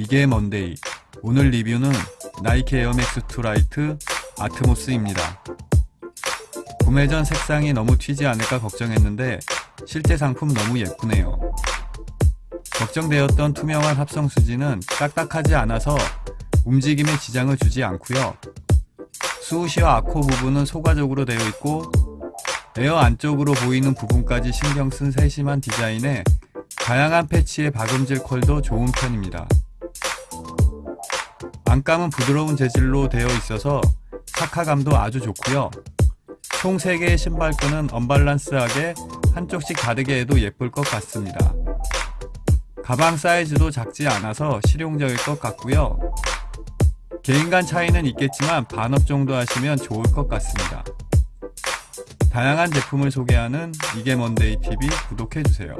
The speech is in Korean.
이게 먼데이 오늘 리뷰는 나이키 에어맥스 2 라이트 아트모스입니다. 구매 전 색상이 너무 튀지 않을까 걱정했는데 실제 상품 너무 예쁘네요. 걱정되었던 투명한 합성 수지는 딱딱하지 않아서 움직임에 지장을 주지 않고요. 스우시와 앞코 부분은 소가죽으로 되어 있고 에어 안쪽으로 보이는 부분까지 신경 쓴 세심한 디자인에 다양한 패치의 박음질 컬도 좋은 편입니다. 안감은 부드러운 재질로 되어 있어서 착화감도 아주 좋고요. 총 3개의 신발끈은 언밸런스하게 한쪽씩 다르게 해도 예쁠 것 같습니다. 가방 사이즈도 작지 않아서 실용적일 것 같고요. 개인 간 차이는 있겠지만 반업 정도 하시면 좋을 것 같습니다. 다양한 제품을 소개하는 이게 먼데이 TV 구독해주세요.